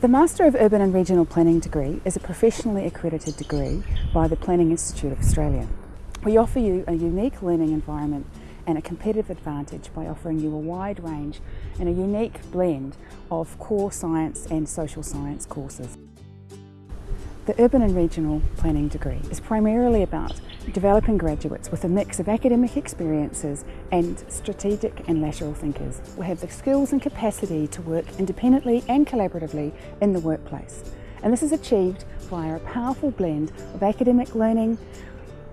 The Master of Urban and Regional Planning degree is a professionally accredited degree by the Planning Institute of Australia. We offer you a unique learning environment and a competitive advantage by offering you a wide range and a unique blend of core science and social science courses. The Urban and Regional Planning degree is primarily about developing graduates with a mix of academic experiences and strategic and lateral thinkers who have the skills and capacity to work independently and collaboratively in the workplace. And this is achieved via a powerful blend of academic learning,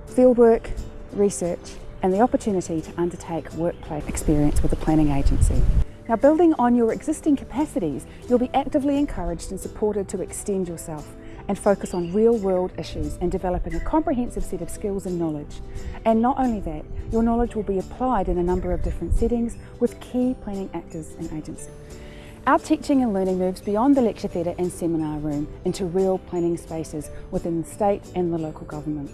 fieldwork, research and the opportunity to undertake workplace experience with a planning agency. Now building on your existing capacities, you'll be actively encouraged and supported to extend yourself and focus on real world issues and developing a comprehensive set of skills and knowledge. And not only that, your knowledge will be applied in a number of different settings with key planning actors and agencies. Our teaching and learning moves beyond the lecture theatre and seminar room into real planning spaces within the state and the local government.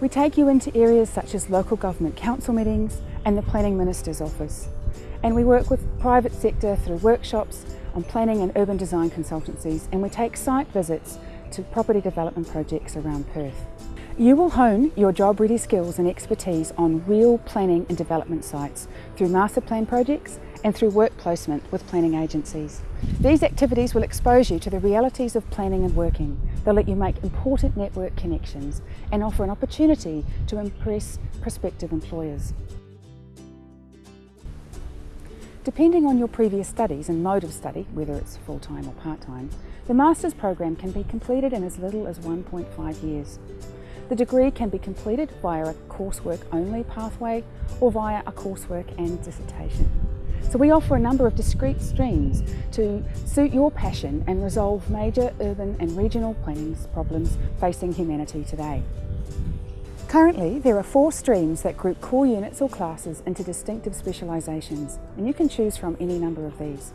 We take you into areas such as local government council meetings and the Planning Minister's office. And we work with private sector through workshops on planning and urban design consultancies and we take site visits to property development projects around Perth. You will hone your job-ready skills and expertise on real planning and development sites through master plan projects and through work placement with planning agencies. These activities will expose you to the realities of planning and working. They'll let you make important network connections and offer an opportunity to impress prospective employers. Depending on your previous studies and mode of study, whether it's full-time or part-time, the Master's program can be completed in as little as 1.5 years. The degree can be completed via a coursework only pathway or via a coursework and dissertation. So we offer a number of discrete streams to suit your passion and resolve major urban and regional planning problems facing humanity today. Currently, there are four streams that group core units or classes into distinctive specialisations, and you can choose from any number of these.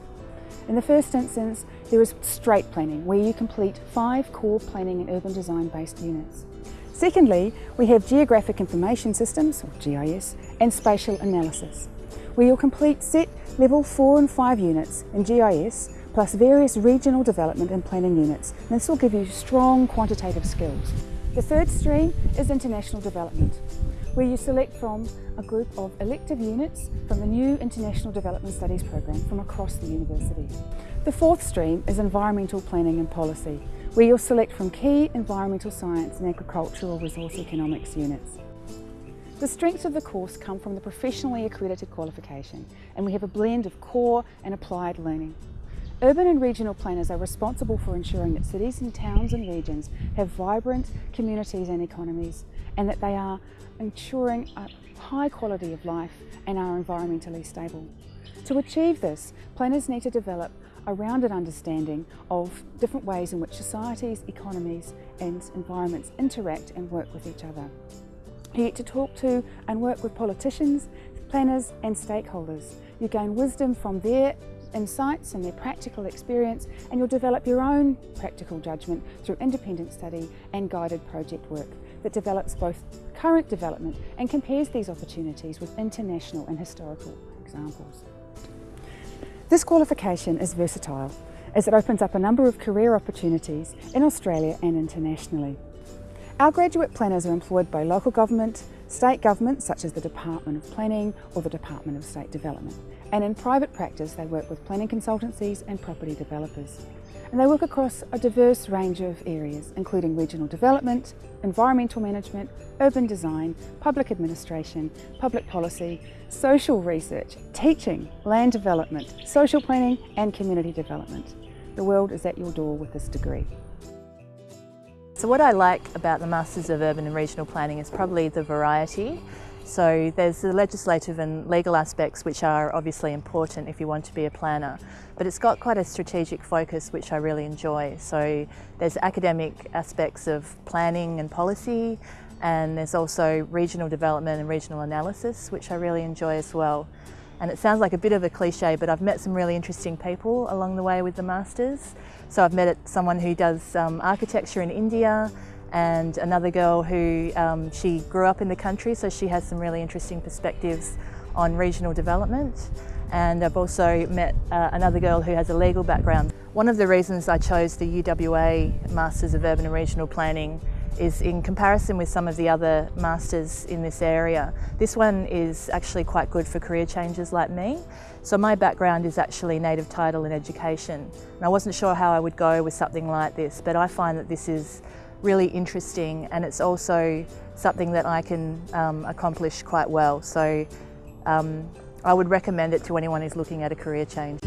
In the first instance, there is straight planning, where you complete five core planning and urban design based units. Secondly, we have Geographic Information Systems, or GIS, and Spatial Analysis, where you'll complete set level 4 and 5 units in GIS, plus various regional development and planning units. And this will give you strong quantitative skills. The third stream is international development, where you select from a group of elective units from the new International Development Studies program from across the university. The fourth stream is environmental planning and policy, where you'll select from key environmental science and agricultural resource economics units. The strengths of the course come from the professionally accredited qualification and we have a blend of core and applied learning. Urban and regional planners are responsible for ensuring that cities and towns and regions have vibrant communities and economies and that they are ensuring a high quality of life and are environmentally stable. To achieve this, planners need to develop a rounded understanding of different ways in which societies, economies and environments interact and work with each other. You get to talk to and work with politicians, planners and stakeholders. You gain wisdom from their insights and their practical experience and you'll develop your own practical judgment through independent study and guided project work that develops both current development and compares these opportunities with international and historical examples. This qualification is versatile as it opens up a number of career opportunities in Australia and internationally. Our graduate planners are employed by local government, state government such as the Department of Planning or the Department of State Development. And in private practice they work with planning consultancies and property developers. And they work across a diverse range of areas including regional development, environmental management, urban design, public administration, public policy, social research, teaching, land development, social planning and community development. The world is at your door with this degree. So what I like about the Masters of Urban and Regional Planning is probably the variety. So there's the legislative and legal aspects which are obviously important if you want to be a planner, but it's got quite a strategic focus which I really enjoy. So there's academic aspects of planning and policy, and there's also regional development and regional analysis which I really enjoy as well. And it sounds like a bit of a cliche, but I've met some really interesting people along the way with the Masters. So I've met someone who does um, architecture in India and another girl who, um, she grew up in the country, so she has some really interesting perspectives on regional development. And I've also met uh, another girl who has a legal background. One of the reasons I chose the UWA Masters of Urban and Regional Planning is in comparison with some of the other masters in this area. This one is actually quite good for career changers like me. So my background is actually native title and education. And I wasn't sure how I would go with something like this, but I find that this is really interesting and it's also something that I can um, accomplish quite well. So um, I would recommend it to anyone who's looking at a career change.